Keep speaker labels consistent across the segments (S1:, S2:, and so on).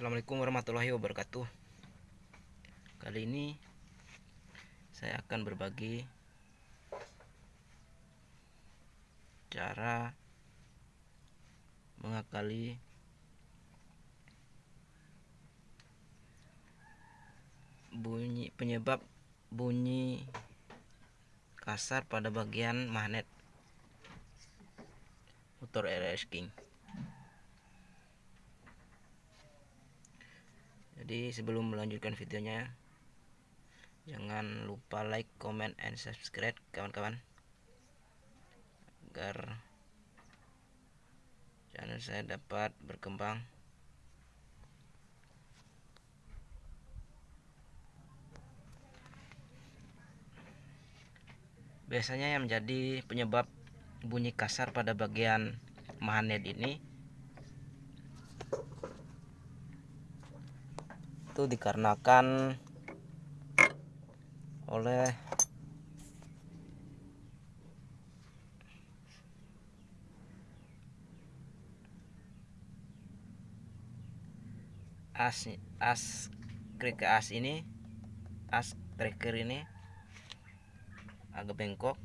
S1: Assalamualaikum warahmatullahi wabarakatuh. Kali ini Saya akan berbagi Cara Mengakali Bunyi Penyebab Bunyi Kasar pada bagian magnet Motor RS King jadi sebelum melanjutkan videonya jangan lupa like comment and subscribe kawan-kawan. Agar channel saya dapat berkembang. Biasanya yang menjadi penyebab bunyi kasar pada bagian magnet ini itu dikarenakan oleh as as krik as ini as tracker ini agak bengkok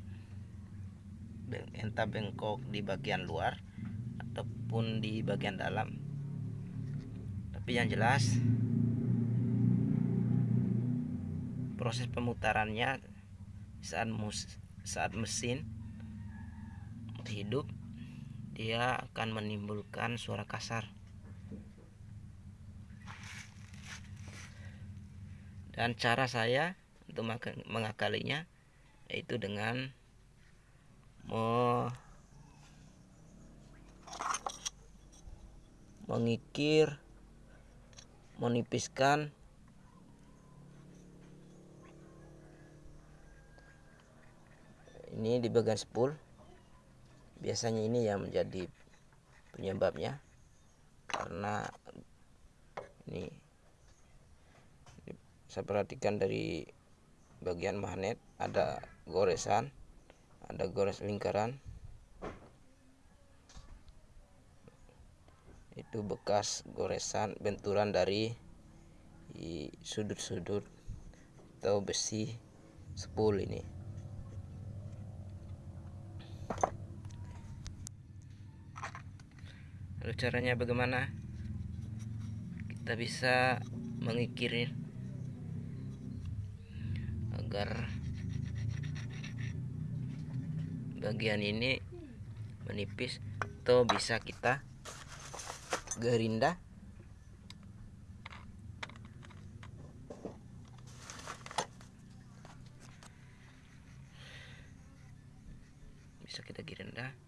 S1: entah bengkok di bagian luar ataupun di bagian dalam. Tapi yang jelas proses pemutarannya saat mus saat mesin hidup dia akan menimbulkan suara kasar. Dan cara saya untuk mengakalinya yaitu dengan me mengikir menipiskan ini di bagian spool. Biasanya ini yang menjadi penyebabnya. Karena ini, saya perhatikan dari bagian magnet ada goresan ada gores lingkaran. Itu bekas goresan benturan dari sudut-sudut atau besi spool ini lalu caranya bagaimana? Kita bisa mengikirin agar bagian ini menipis atau bisa kita gerinda. Bisa kita gerinda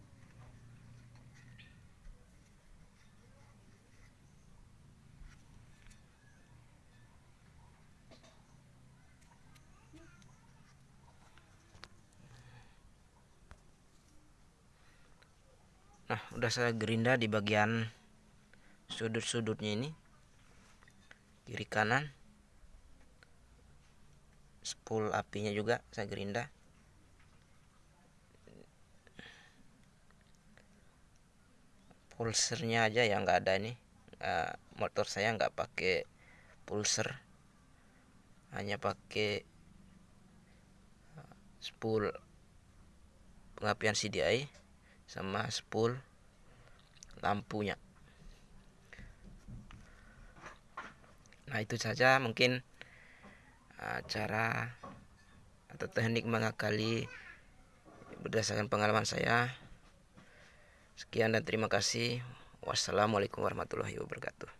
S1: nah udah saya gerinda di bagian sudut-sudutnya ini. Kiri kanan. Spool apinya juga saya gerinda. Pulsernya aja yang nggak ada ini. Uh, motor saya nggak pakai pulser. Hanya pakai spool pengapian CDI sama spool lampunya. Nah itu saja mungkin uh, cara atau teknik mengakali berdasarkan pengalaman saya. Sekian dan terima kasih. Wassalamualaikum warahmatullahi wabarakatuh